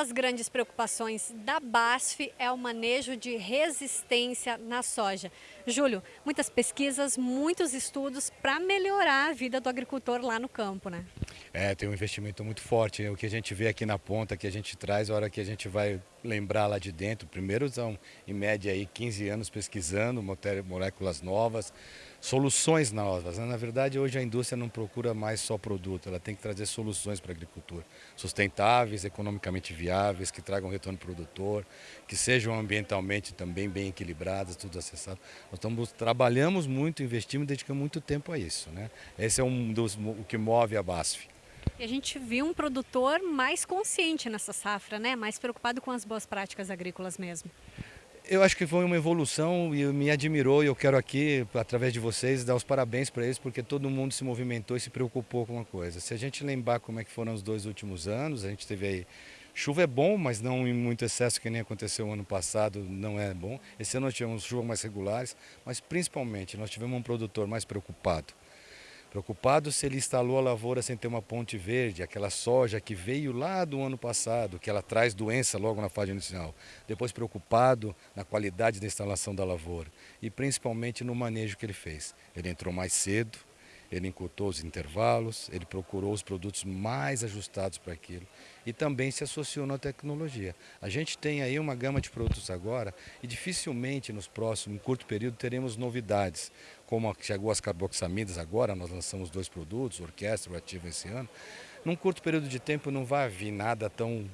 das grandes preocupações da BASF é o manejo de resistência na soja. Júlio, muitas pesquisas, muitos estudos para melhorar a vida do agricultor lá no campo, né? É, tem um investimento muito forte. O que a gente vê aqui na ponta, que a gente traz, a hora que a gente vai lembrar lá de dentro, primeiro são em média aí 15 anos pesquisando moléculas novas, soluções novas. Né? Na verdade, hoje a indústria não procura mais só produto, ela tem que trazer soluções para a agricultura, sustentáveis, economicamente viáveis, que tragam retorno produtor, que sejam ambientalmente também bem equilibradas, tudo acessado. Nós estamos, trabalhamos muito, investimos e dedicamos muito tempo a isso. Né? Esse é um dos, o que move a BASF. E a gente viu um produtor mais consciente nessa safra, né? mais preocupado com as boas práticas agrícolas mesmo. Eu acho que foi uma evolução e me admirou e eu quero aqui, através de vocês, dar os parabéns para eles, porque todo mundo se movimentou e se preocupou com uma coisa. Se a gente lembrar como é que foram os dois últimos anos, a gente teve aí Chuva é bom, mas não em muito excesso, que nem aconteceu ano passado, não é bom. Esse ano nós tivemos chuvas mais regulares, mas principalmente nós tivemos um produtor mais preocupado. Preocupado se ele instalou a lavoura sem ter uma ponte verde, aquela soja que veio lá do ano passado, que ela traz doença logo na fase inicial. Depois preocupado na qualidade da instalação da lavoura e principalmente no manejo que ele fez. Ele entrou mais cedo, ele encurtou os intervalos, ele procurou os produtos mais ajustados para aquilo e também se associou na tecnologia. A gente tem aí uma gama de produtos agora e dificilmente nos próximos, em curto período, teremos novidades, como chegou as carboxamidas agora, nós lançamos dois produtos, orquestra, ativo esse ano. Num curto período de tempo não vai vir nada tão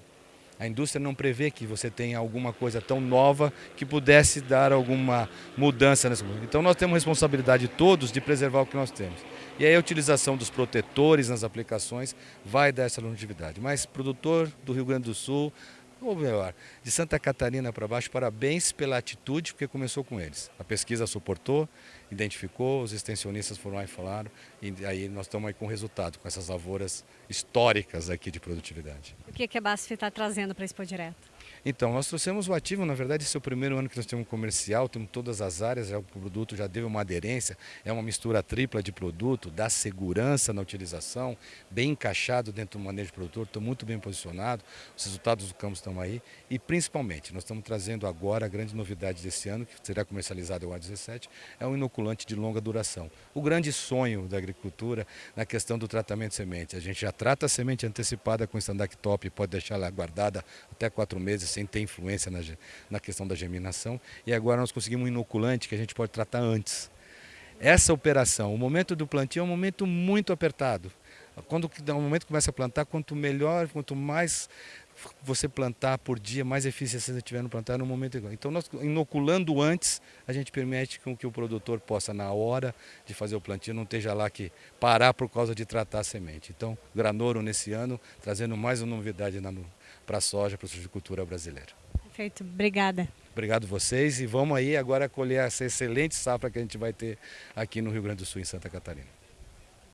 a indústria não prevê que você tenha alguma coisa tão nova que pudesse dar alguma mudança nesse mundo. Então nós temos responsabilidade todos de preservar o que nós temos. E aí a utilização dos protetores nas aplicações vai dar essa longevidade. Mas produtor do Rio Grande do Sul, ou melhor, de Santa Catarina para baixo, parabéns pela atitude, porque começou com eles. A pesquisa suportou, identificou, os extensionistas foram lá e falaram, e aí nós estamos aí com o resultado, com essas lavouras históricas aqui de produtividade. O que, que a BASF está trazendo para Expo Direto? Então, nós trouxemos o ativo, na verdade, esse é o primeiro ano que nós temos comercial, temos todas as áreas, já o produto já deu uma aderência, é uma mistura tripla de produto, dá segurança na utilização, bem encaixado dentro do manejo produtor, estou muito bem posicionado, os resultados do campo estão aí e principalmente, nós estamos trazendo agora a grande novidade desse ano, que será comercializado o A17, é um inoculante de longa duração. O grande sonho da agricultura na questão do tratamento de semente, a gente já trata a semente antecipada com Standard Top, pode deixar ela guardada até quatro meses sem ter influência na, na questão da germinação. E agora nós conseguimos um inoculante que a gente pode tratar antes. Essa operação, o momento do plantio é um momento muito apertado. Quando o momento que começa a plantar, quanto melhor, quanto mais você plantar por dia, mais eficiência você tiver no plantar no momento igual. Então, nós inoculando antes, a gente permite com que o produtor possa, na hora de fazer o plantio, não esteja lá que parar por causa de tratar a semente. Então, Granoro nesse ano, trazendo mais uma novidade para a soja, para a agricultura brasileira. Perfeito, obrigada. Obrigado vocês e vamos aí agora colher essa excelente safra que a gente vai ter aqui no Rio Grande do Sul, em Santa Catarina.